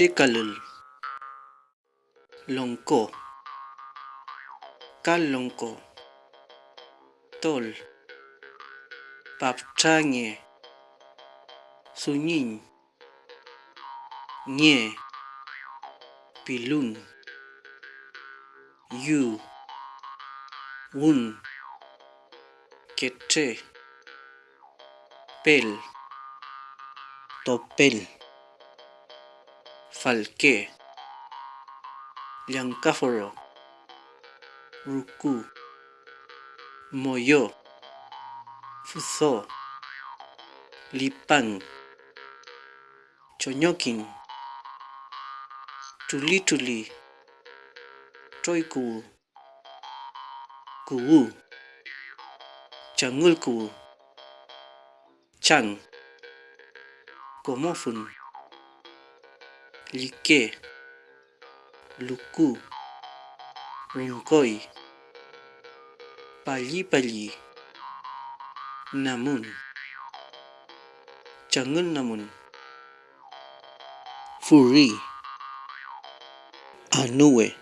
Chikalul Longko. Kalongko. Tol. Papchange. Sunying Nye Pilun. Yu. Wun. Kete Pel. Topel Falke Liancáforo Ruku Moyo Fuso Lipang Chonyokin Tuli Tuli Troiku Kuwu Changulku Chang Komofun Like Luku Rungkoi Pali Pali Namun Jangan namun. Furi Anue